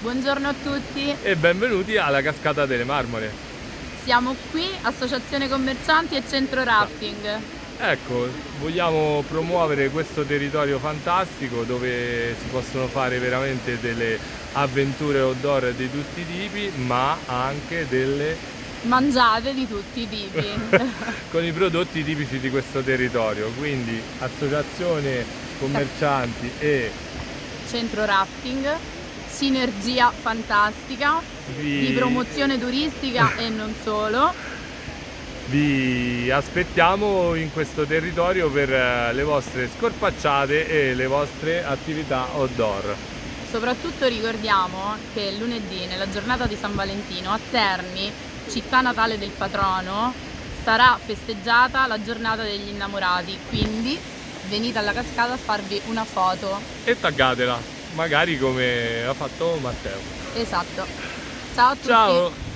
Buongiorno a tutti e benvenuti alla Cascata delle Marmore. Siamo qui, Associazione Commercianti e Centro Rafting. Ecco, vogliamo promuovere questo territorio fantastico dove si possono fare veramente delle avventure outdoor di tutti i tipi, ma anche delle mangiate di tutti i tipi con i prodotti tipici di questo territorio quindi associazione commercianti e centro rafting sinergia fantastica vi... di promozione turistica e non solo. Vi aspettiamo in questo territorio per eh, le vostre scorpacciate e le vostre attività outdoor. Soprattutto ricordiamo che lunedì, nella giornata di San Valentino, a Terni, città natale del patrono, sarà festeggiata la giornata degli innamorati, quindi venite alla cascata a farvi una foto. E taggatela! Magari come ha fatto Matteo. Esatto. Ciao a tutti. Ciao.